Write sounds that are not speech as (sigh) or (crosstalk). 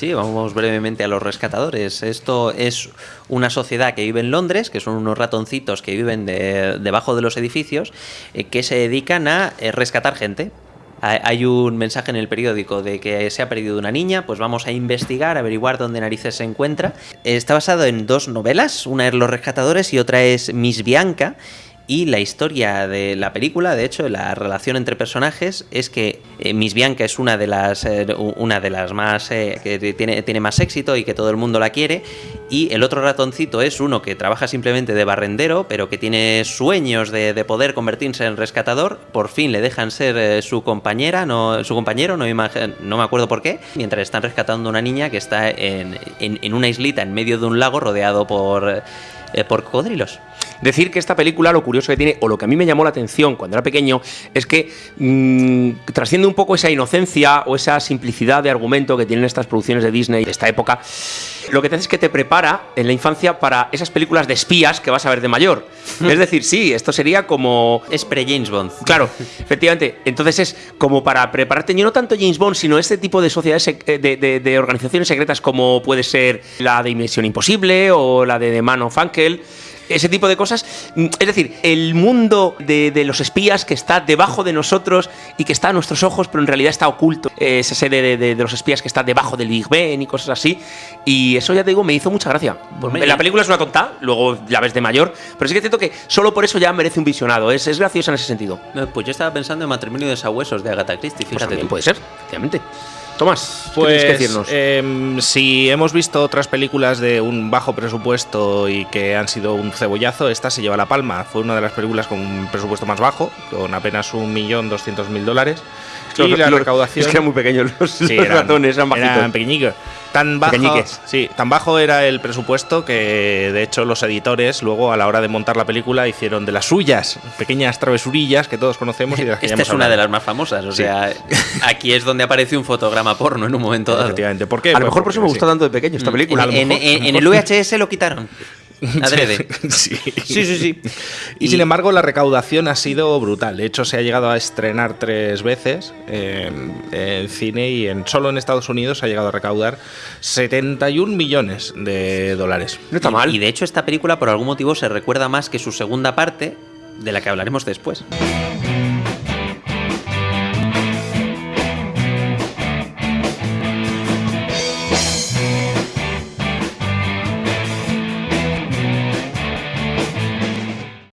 Sí, vamos brevemente a los rescatadores. Esto es una sociedad que vive en Londres, que son unos ratoncitos que viven debajo de los edificios, eh, que se dedican a eh, rescatar gente. Hay un mensaje en el periódico de que se ha perdido una niña, pues vamos a investigar, averiguar dónde narices se encuentra. Está basado en dos novelas, una es Los Rescatadores y otra es Miss Bianca. Y la historia de la película, de hecho, la relación entre personajes es que eh, Miss Bianca es una de las, eh, una de las más eh, que tiene, tiene más éxito y que todo el mundo la quiere. Y el otro ratoncito es uno que trabaja simplemente de barrendero, pero que tiene sueños de, poder convertirse en rescatador. Por fin le dejan ser su compañera, no, su compañero, no, no me acuerdo por qué, mientras están rescatando a una niña que está en, en, una islita en medio de un lago rodeado por, por cocodrilos. Decir que esta película, lo curioso que tiene, o lo que a mí me llamó la atención cuando era pequeño, es que mmm, trasciende un poco esa inocencia o esa simplicidad de argumento que tienen estas producciones de Disney de esta época. Lo que te hace es que te prepara en la infancia para esas películas de espías que vas a ver de mayor. es decir, sí, esto sería como. Es pre-James Bond. Claro, efectivamente. Entonces es como para prepararte, y no tanto James Bond, sino este tipo de sociedades, eh, de, de, organizaciones secretas como puede ser la de Inmisión Imposible o la de The Man of Uncle ese tipo de cosas. Mm, es decir, el mundo de, los espías que está debajo de nosotros y que está a nuestros ojos, pero en realidad está oculto. Esa serie de, los espías que está debajo del Big Ben y cosas así. Y eso ya te digo, me hizo mucha gracia. Pues la película es una tonta, luego la ves de mayor, pero sí que siento que solo por eso ya merece un visionado. Es, es graciosa en ese sentido. Pues yo estaba pensando en Matrimonio de Sabuesos de Agatha Christie, pues fíjate. puede ser, efectivamente. Tomás, pues, que decirnos? Em, si hemos visto otras películas de un bajo presupuesto y que han sido un cebollazo, esta se lleva la palma. Fue una de las películas con un presupuesto más bajo, con apenas un millón doscientos mil dólares. Y la recaudación. Es que eran muy pequeños los, (laughs) ratones, eran bajitos. Eran pequeñitos. Tan bajo, sí, tan bajo era el presupuesto que de hecho los editores luego a la hora de montar la película hicieron de las suyas pequeñas travesurillas que todos conocemos y de las que Esta es una de las más famosas, o sea, aquí es donde aparece un fotograma porno en un momento dado. Efectivamente, ¿por qué? A lo mejor por eso me gustó tanto de pequeño esta mm. película. En, en el VHS lo quitaron. (laughs) Adrede. sí. sí, sí, sí. Y, sin embargo, la recaudación ha sido brutal. De hecho, se ha llegado a estrenar tres veces en, cine y en, solo en Estados Unidos se ha llegado a recaudar 71 millones de dólares. No está mal. Y de hecho, esta película por algún motivo se recuerda más que su segunda parte, de la que hablaremos después.